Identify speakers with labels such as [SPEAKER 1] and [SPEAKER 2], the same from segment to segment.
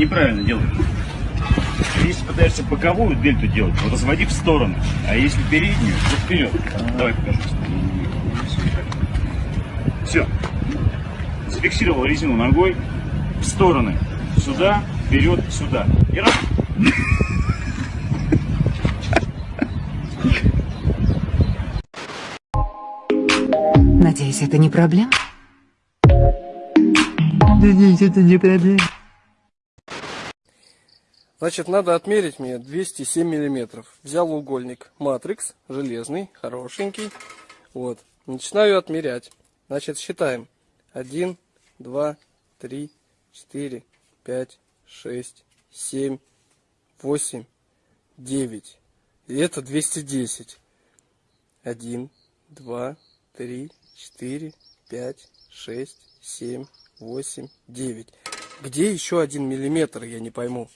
[SPEAKER 1] неправильно делаешь. Если пытаешься боковую дельту делать, вот разводи в сторону. А если переднюю, то вперед. Давай покажу. Все. Зафиксировал резину ногой в стороны. Сюда, вперед, сюда. И раз.
[SPEAKER 2] Надеюсь, это не проблема?
[SPEAKER 3] Надеюсь, это не проблема.
[SPEAKER 4] Значит, надо отмерить мне 207 миллиметров. Взял угольник матрикс, железный, хорошенький. Вот. Начинаю отмерять. Значит, считаем. 1, 2, 3, 4, 5, 6, 7, 8, 9. И это 210. 1, 2, 3, 4, 5, 6, 7, 8, 9. Где еще один миллиметр, я не пойму.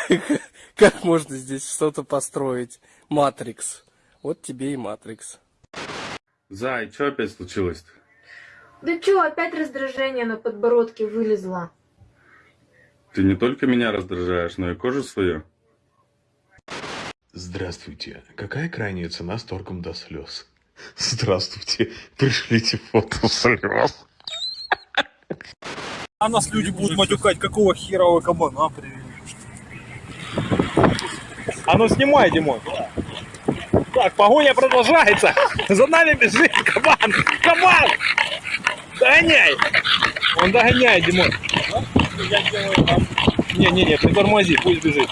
[SPEAKER 4] Как можно здесь что-то построить? Матрикс. Вот тебе и матрикс.
[SPEAKER 5] Зай, что опять случилось-то?
[SPEAKER 6] Да чё, опять раздражение на подбородке вылезло.
[SPEAKER 5] Ты не только меня раздражаешь, но и кожу свою.
[SPEAKER 7] Здравствуйте. Какая крайняя цена с торгом до слез? Здравствуйте. Пришлите фото слез.
[SPEAKER 8] А нас люди будут матюкать, какого хера вы кабана привели. А ну снимай, Димон. Так, погоня продолжается. За нами бежит кабан. Кабан! Догоняй! Он догоняет, Димон. Не-не-не, притормози, пусть бежит.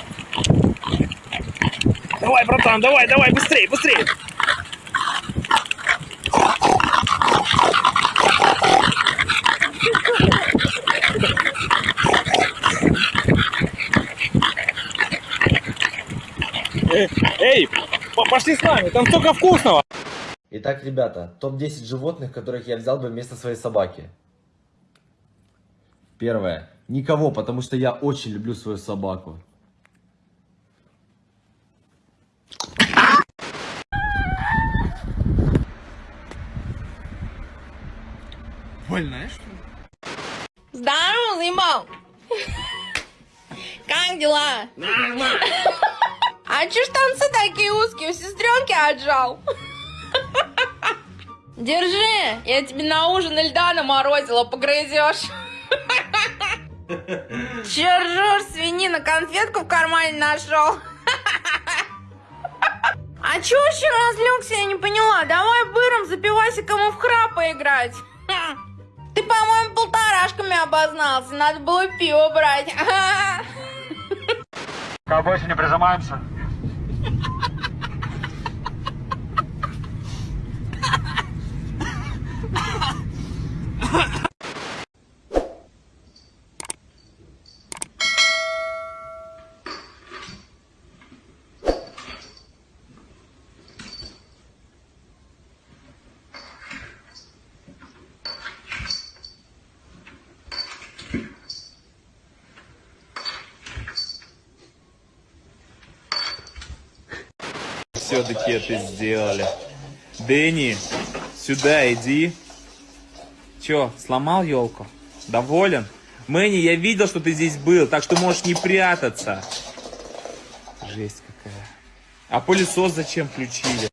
[SPEAKER 8] Давай, братан, давай, давай, быстрее, быстрее. Эй, эй, по- пошли с нами, там столько вкусного.
[SPEAKER 9] Итак, ребята, топ-10 животных, которых я взял бы вместо своей собаки. Первое. Никого, потому что я очень люблю свою собаку.
[SPEAKER 8] Больная, что ли?
[SPEAKER 10] Здорово, Зимон! Как дела? Нормально. А чё штанцы такие узкие? У сестренки отжал. Держи, я тебе на ужин льда наморозила, погрызешь. Ржёшь, свинина, конфетку в кармане нашел? А чё вообще разлегся, я не поняла. Давай быром за пивасиком и в храп поиграть. Ты, по-моему, полторашками обознался. Надо было пиво брать.
[SPEAKER 8] Больше не прижимаемся.
[SPEAKER 11] Все-таки это сделали. Дэнни, сюда иди. Че, сломал елку? Доволен? Мэнни, я видел, что ты здесь был, так что можешь не прятаться. Жесть какая. А пылесос зачем включили?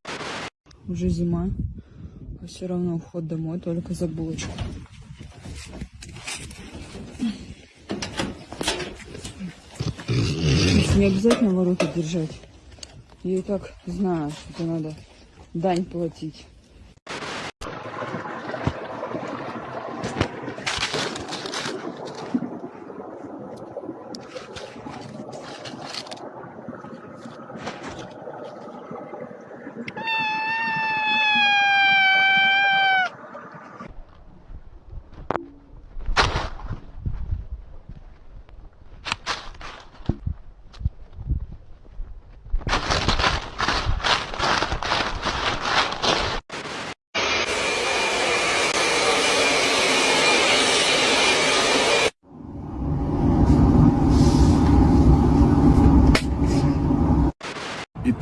[SPEAKER 12] Уже зима, а все равно уход домой только за булочку. Не обязательно ворота держать. Я и так знаю, что надо дань платить.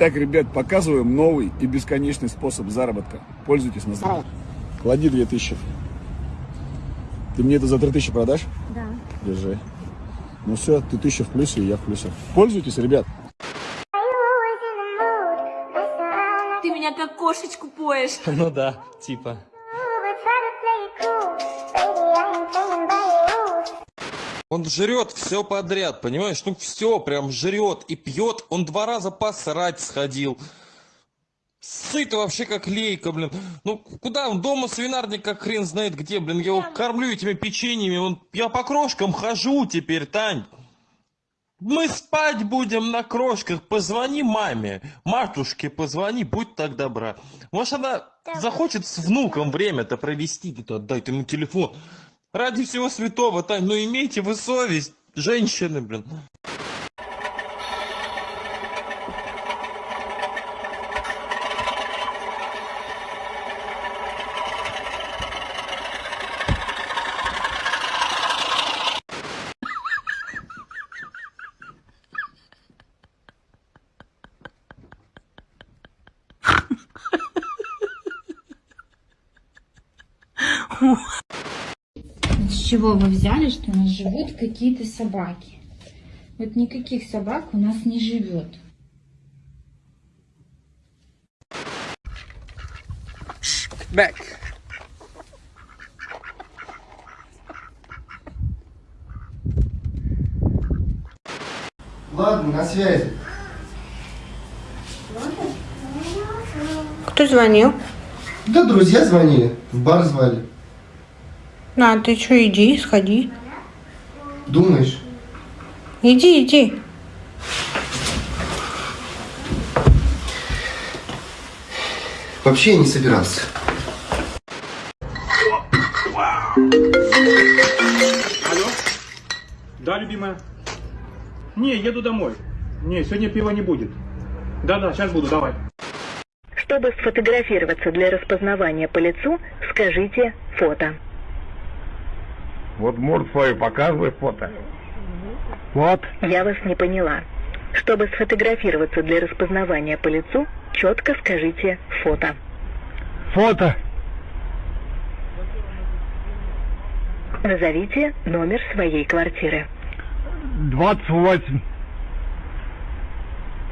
[SPEAKER 13] Итак, ребят, показываем новый и бесконечный способ заработка. Пользуйтесь на здоровье. Клади 2000. Ты мне это за 3000 продашь?
[SPEAKER 6] Да.
[SPEAKER 13] Держи. Ну все, ты тысяча в плюсе, и я в плюсе. Пользуйтесь, ребят.
[SPEAKER 10] Ты меня как кошечку поешь.
[SPEAKER 11] Ну да, типа.
[SPEAKER 2] Он жрет все подряд, понимаешь? Ну все, прям жрет и пьет. Он два раза посрать сходил. Сыт вообще как лейка, блин. Ну, куда он? Дома свинарник как хрен знает где, блин. Я его кормлю этими печеньями. Он... Я по крошкам хожу теперь, Тань. Мы спать будем на крошках. Позвони маме. Матушке позвони, будь так добра. Может, она захочет с внуком время-то провести. Отдай ты ему телефон. Ради всего святого, Тань, ну имейте вы совесть. Женщины, блин.
[SPEAKER 10] Чего вы взяли, что у нас живут какие-то собаки? Вот никаких собак у нас не живет.
[SPEAKER 4] Back.
[SPEAKER 14] Ладно, на связи.
[SPEAKER 10] Кто звонил?
[SPEAKER 14] Да друзья звонили, в бар звали.
[SPEAKER 10] На, ты что, иди, сходи.
[SPEAKER 14] Думаешь?
[SPEAKER 10] Иди, иди.
[SPEAKER 14] Вообще я не собирался.
[SPEAKER 8] Алло? Да, любимая? Не, еду домой. Не, сегодня пива не будет. Да-да, сейчас буду, давай.
[SPEAKER 15] Чтобы сфотографироваться для распознавания по лицу, скажите «фото».
[SPEAKER 16] Вот морд свою показывай фото. Вот.
[SPEAKER 15] Я вас не поняла. Чтобы сфотографироваться для распознавания по лицу, четко скажите «фото».
[SPEAKER 16] Фото.
[SPEAKER 15] Назовите номер своей квартиры.
[SPEAKER 16] 28.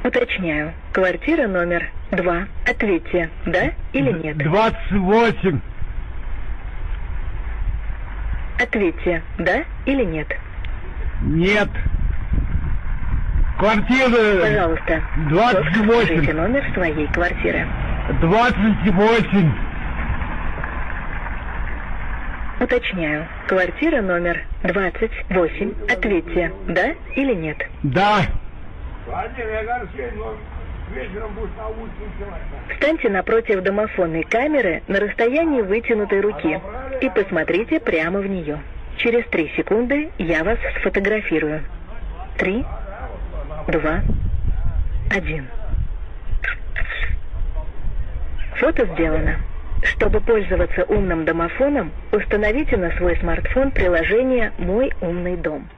[SPEAKER 15] Уточняю. Квартира номер 2. Ответьте, да или нет.
[SPEAKER 16] 28.
[SPEAKER 15] Ответьте, да или нет.
[SPEAKER 16] Нет. Квартира.
[SPEAKER 15] Пожалуйста.
[SPEAKER 16] 28.
[SPEAKER 15] Скажите номер своей квартиры.
[SPEAKER 16] 28.
[SPEAKER 15] Уточняю. Квартира номер 28. Ответьте, да или нет.
[SPEAKER 16] Да.
[SPEAKER 15] Встаньте напротив домофонной камеры на расстоянии вытянутой руки и посмотрите прямо в нее. Через три секунды я вас сфотографирую. Три, два, один. Фото сделано. Чтобы пользоваться умным домофоном, установите на свой смартфон приложение «Мой умный дом».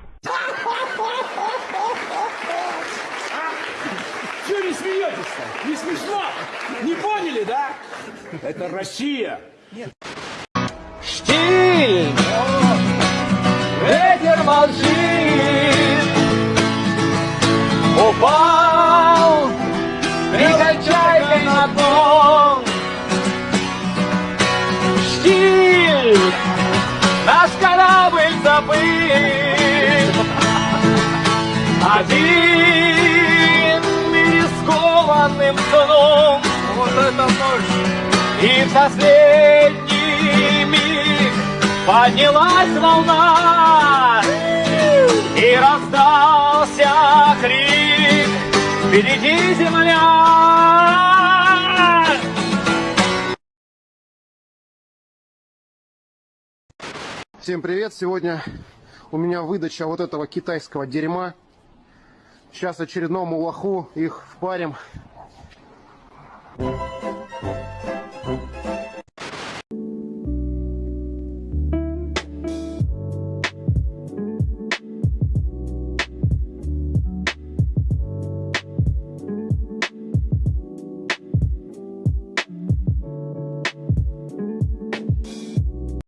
[SPEAKER 8] Чего не смеетесь-то? Не смешно? Не поняли, да? Это Россия.
[SPEAKER 4] Молчит, упал, прикай чайкой на дно. Штиль! Наш корабль забыт, один рискованным сном. Вот это ночь! И в последний миг поднялась волна И раздался крик Впереди земля
[SPEAKER 14] Всем привет! Сегодня у меня выдача вот этого китайского дерьма. Сейчас очередному лоху их впарим.